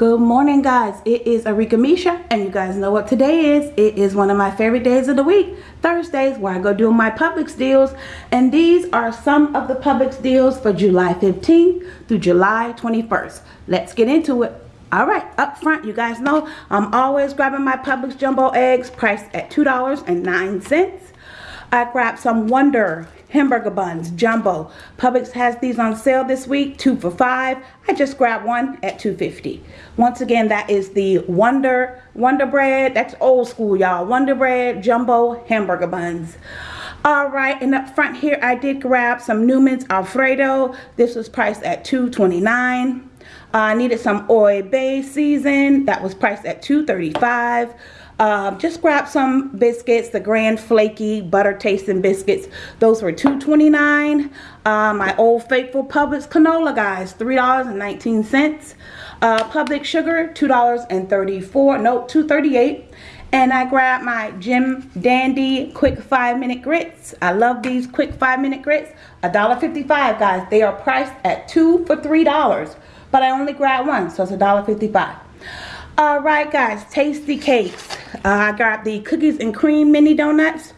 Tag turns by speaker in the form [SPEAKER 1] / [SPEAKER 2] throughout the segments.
[SPEAKER 1] Good morning guys, it is Arika Misha and you guys know what today is. It is one of my favorite days of the week, Thursdays where I go do my Publix deals and these are some of the Publix deals for July 15th through July 21st. Let's get into it. Alright, up front you guys know I'm always grabbing my Publix jumbo eggs priced at $2.09. I grabbed some Wonder hamburger buns jumbo. Publix has these on sale this week two for five. I just grabbed one at 250 once again that is the Wonder Wonder Bread. That's old school y'all. Wonder Bread jumbo hamburger buns. Alright, and up front here I did grab some Newman's Alfredo. This was priced at $2.29. Uh, I needed some Old Bay season. That was priced at $2.35. Um, just grab some biscuits, the Grand Flaky Butter Tasting Biscuits. Those were $2.29. Uh, my Old Faithful Publix Canola, guys, $3.19. Uh, Publix Sugar, $2.34. Nope, $2.38. And I grabbed my Jim Dandy Quick 5 Minute Grits. I love these Quick 5 Minute Grits. $1.55, guys. They are priced at 2 for $3. But I only grabbed one, so it's $1.55. Alright guys, Tastykakes. Uh, I got the cookies and cream mini donuts.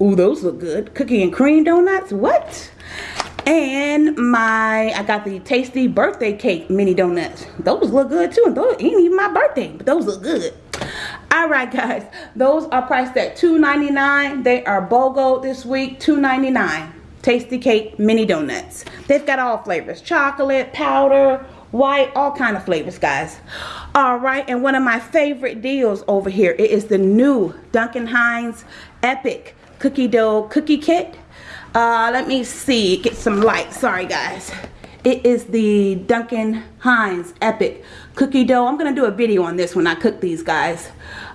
[SPEAKER 1] Ooh, those look good. Cookie and cream donuts? What? And my, I got the tasty birthday cake mini donuts. Those look good too. And those ain't even my birthday, but those look good. Alright guys, those are priced at $2.99. They are BOGO this week, $2.99. Tastykake mini donuts. They've got all flavors. Chocolate, powder, white, all kind of flavors, guys. All right, and one of my favorite deals over here, it is the new Duncan Hines Epic Cookie Dough Cookie Kit. Uh, let me see, get some light. Sorry, guys. It is the Duncan Hines Epic Cookie Dough. I'm to do a video on this when I cook these, guys.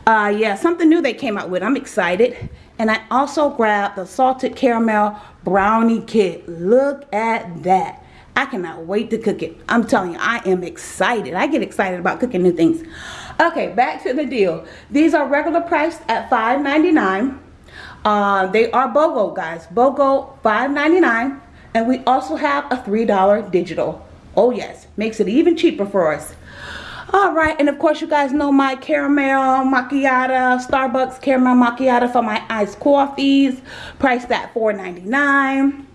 [SPEAKER 1] Uh, yeah, something new they came out with. I'm excited. And I also grabbed the Salted Caramel Brownie Kit. Look at that. I cannot wait to cook it. I'm telling you, I am excited. I get excited about cooking new things. Okay, back to the deal. These are regular priced at $5.99. Uh, they are BOGO, guys. BOGO $5.99. And we also have a $3 digital. Oh, yes. Makes it even cheaper for us. Alright, and of course you guys know my caramel macchiato, Starbucks caramel macchiato for my iced coffees. Priced at $4.99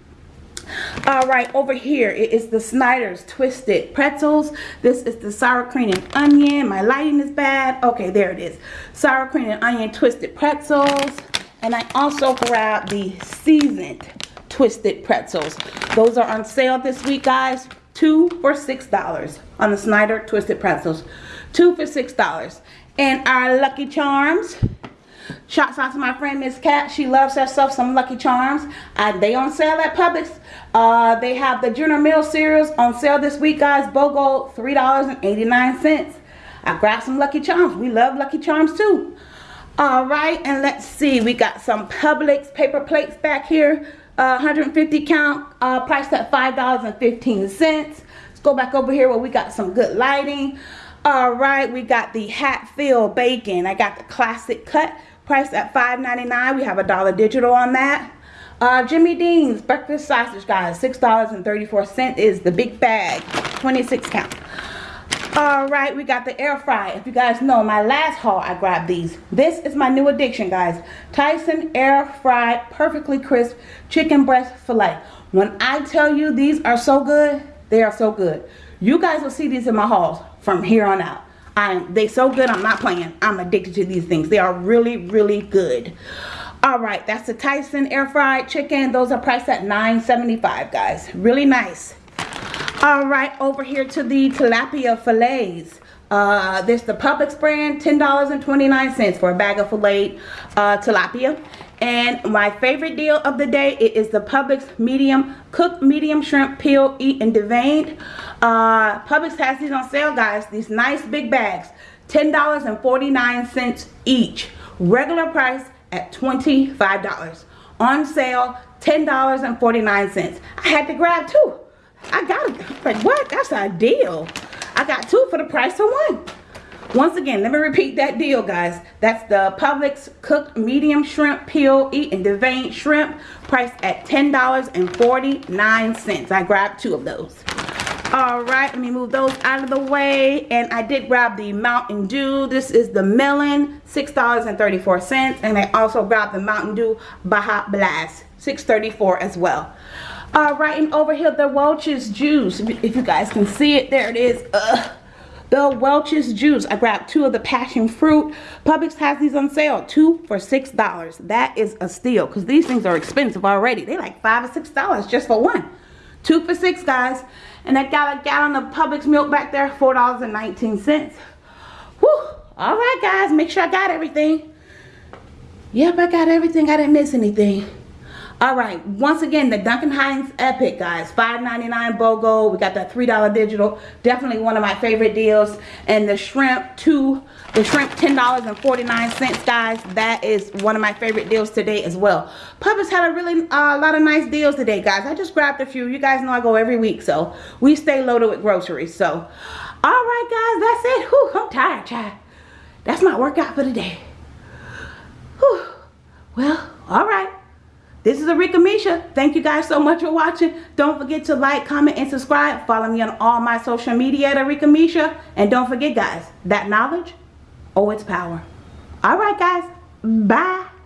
[SPEAKER 1] all right over here it is the snyder's twisted pretzels. This is the sour cream and onion. My lighting is bad. Okay there it is. Sour cream and onion twisted pretzels. And i also grabbed the seasoned twisted pretzels. Those are on sale this week guys. Two for six dollars on the snyder twisted pretzels. Two for six dollars. And our lucky charms Shouts out to my friend Miss Cat. She loves herself some Lucky Charms. Uh, they on sale at Publix. Uh, they have the General Mills cereals on sale this week, guys. BOGO, $3.89. I grabbed some Lucky Charms. We love Lucky Charms too. All right, and let's see. We got some Publix paper plates back here. Uh, 150 count, uh, priced at $5.15. Let's go back over here where we got some good lighting. All right, we got the Hatfield bacon. I got the classic cut priced at $5.99. We have a dollar digital on that. Uh, Jimmy Dean's breakfast sausage, guys. $6.34 is the big bag. 26 count. Alright, we got the air fry. If you guys know, my last haul, I grabbed these. This is my new addiction, guys. Tyson air fried, perfectly crisp chicken breast filet. When I tell you these are so good, they are so good. You guys will see these in my hauls from here on out. I'm they so good I'm not playing. I'm addicted to these things. They are really, really good. Alright, that's the Tyson air fried chicken. Those are priced at $9.75, guys. Really nice. Alright, over here to the tilapia fillets. Uh, there's the Publix brand, $10.29 for a bag of filet uh, tilapia. And my favorite deal of the day it is the Publix medium cooked medium shrimp peel eat and deveined. Uh, Publix has these on sale, guys. These nice big bags, $10.49 each. Regular price at $25. On sale, $10.49. I had to grab two. I got it. Like, what? That's a deal. I got two for the price of one. Once again, let me repeat that deal, guys. That's the Publix cooked medium shrimp peel eat and deveined shrimp priced at $10.49. I grabbed two of those. All right, let me move those out of the way. And I did grab the Mountain Dew. This is the melon, $6.34. And I also grabbed the Mountain Dew Baja Blast, $6.34 as well. All right, and over here, the Welch's Juice. If you guys can see it, there it is. Ugh. The Welch's Juice. I grabbed two of the passion fruit. Publix has these on sale. Two for $6. That is a steal because these things are expensive already. They like 5 or $6 just for one. Two for 6 guys. And I got a gallon of Publix milk back there. $4.19. Whew. All right, guys. Make sure I got everything. Yep, I got everything. I didn't miss anything. All right, once again, the Duncan Hines Epic, guys. $5.99 BOGO. We got that $3 digital. Definitely one of my favorite deals. And the shrimp, two, the shrimp, $10.49, guys. That is one of my favorite deals today as well. Publix had a really uh, lot of nice deals today, guys. I just grabbed a few. You guys know I go every week, so we stay loaded with groceries. So, all right, guys, that's it. Whew, I'm tired, child. That's my workout for the day. Whew. Well, all right. This is Arika Misha. Thank you guys so much for watching. Don't forget to like, comment, and subscribe. Follow me on all my social media at Arika Misha. And don't forget, guys, that knowledge, oh, it's power. All right, guys. Bye.